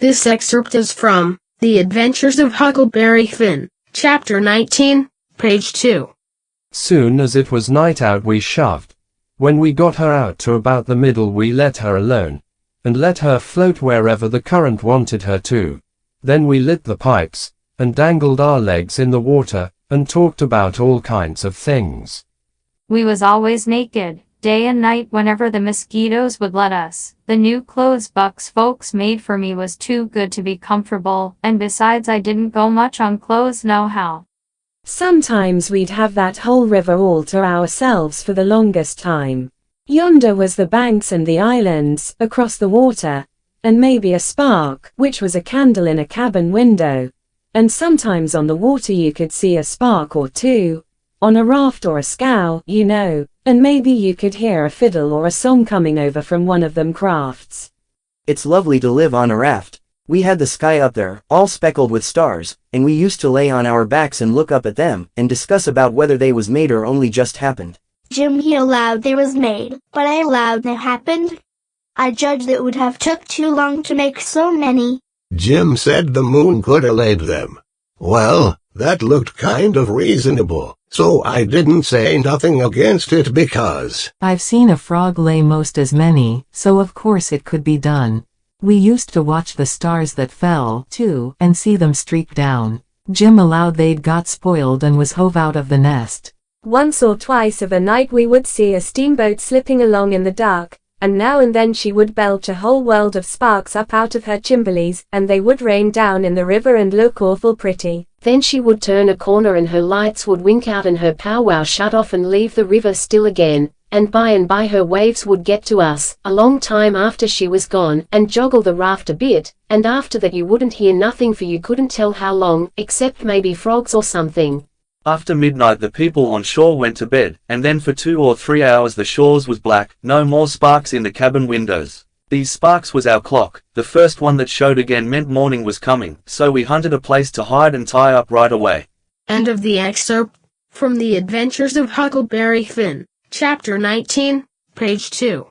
This excerpt is from The Adventures of Huckleberry Finn, Chapter 19, page 2. Soon as it was night out we shoved. When we got her out to about the middle we let her alone, and let her float wherever the current wanted her to. Then we lit the pipes, and dangled our legs in the water, and talked about all kinds of things. We was always naked, day and night whenever the mosquitoes would let us. The new clothes Buck's folks made for me was too good to be comfortable, and besides I didn't go much on clothes nohow. Sometimes we'd have that whole river all to ourselves for the longest time. Yonder was the banks and the islands, across the water, and maybe a spark, which was a candle in a cabin window. And sometimes on the water you could see a spark or two, on a raft or a scow, you know, and maybe you could hear a fiddle or a song coming over from one of them crafts. It's lovely to live on a raft. We had the sky up there, all speckled with stars, and we used to lay on our backs and look up at them, and discuss about whether they was made or only just happened. Jim he allowed they was made, but I allowed they happened. I judged it would have took too long to make so many. Jim said the moon could have laid them. Well, that looked kind of reasonable, so I didn't say nothing against it because I've seen a frog lay most as many, so of course it could be done. We used to watch the stars that fell, too, and see them streak down. Jim allowed they'd got spoiled and was hove out of the nest. Once or twice of a night we would see a steamboat slipping along in the dark, and now and then she would belch a whole world of sparks up out of her chimblies, and they would rain down in the river and look awful pretty. Then she would turn a corner and her lights would wink out and her powwow shut off and leave the river still again, and by and by her waves would get to us, a long time after she was gone, and joggle the raft a bit, and after that you wouldn't hear nothing for you couldn't tell how long, except maybe frogs or something. After midnight the people on shore went to bed, and then for two or three hours the shores was black, no more sparks in the cabin windows. These sparks was our clock, the first one that showed again meant morning was coming, so we hunted a place to hide and tie up right away. End of the excerpt from The Adventures of Huckleberry Finn, Chapter 19, page 2.